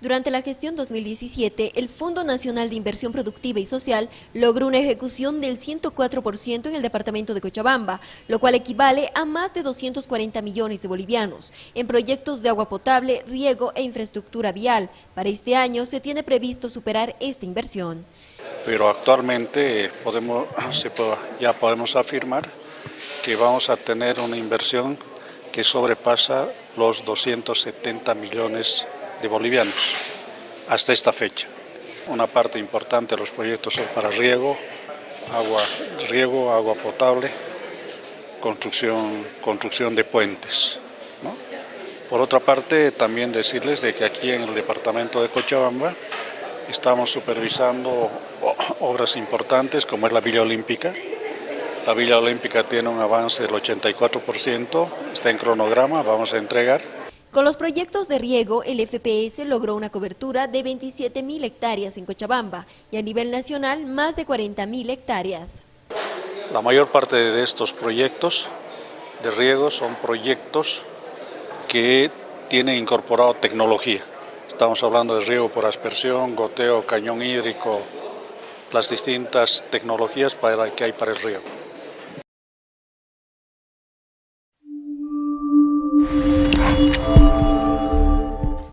Durante la gestión 2017, el Fondo Nacional de Inversión Productiva y Social logró una ejecución del 104% en el departamento de Cochabamba, lo cual equivale a más de 240 millones de bolivianos en proyectos de agua potable, riego e infraestructura vial. Para este año se tiene previsto superar esta inversión. Pero actualmente podemos, ya podemos afirmar que vamos a tener una inversión que sobrepasa los 270 millones de de bolivianos hasta esta fecha. Una parte importante de los proyectos son para riego, agua, riego, agua potable, construcción, construcción de puentes. Por otra parte, también decirles de que aquí en el departamento de Cochabamba estamos supervisando obras importantes como es la Villa Olímpica. La Villa Olímpica tiene un avance del 84%, está en cronograma, vamos a entregar. Con los proyectos de riego, el FPS logró una cobertura de 27.000 hectáreas en Cochabamba y a nivel nacional más de 40.000 hectáreas. La mayor parte de estos proyectos de riego son proyectos que tienen incorporado tecnología. Estamos hablando de riego por aspersión, goteo, cañón hídrico, las distintas tecnologías para, que hay para el riego.